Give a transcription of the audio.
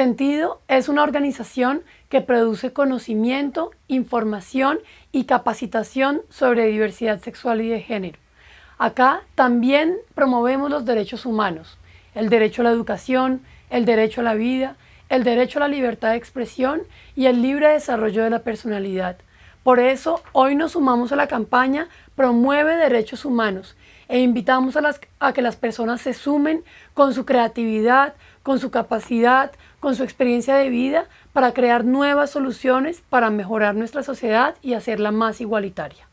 Sentido es una organización que produce conocimiento, información y capacitación sobre diversidad sexual y de género. Acá también promovemos los derechos humanos, el derecho a la educación, el derecho a la vida, el derecho a la libertad de expresión y el libre desarrollo de la personalidad. Por eso, hoy nos sumamos a la campaña Promueve Derechos Humanos e invitamos a, a que las personas se sumen con su creatividad, con su capacidad, con su experiencia de vida para crear nuevas soluciones para mejorar nuestra sociedad y hacerla más igualitaria.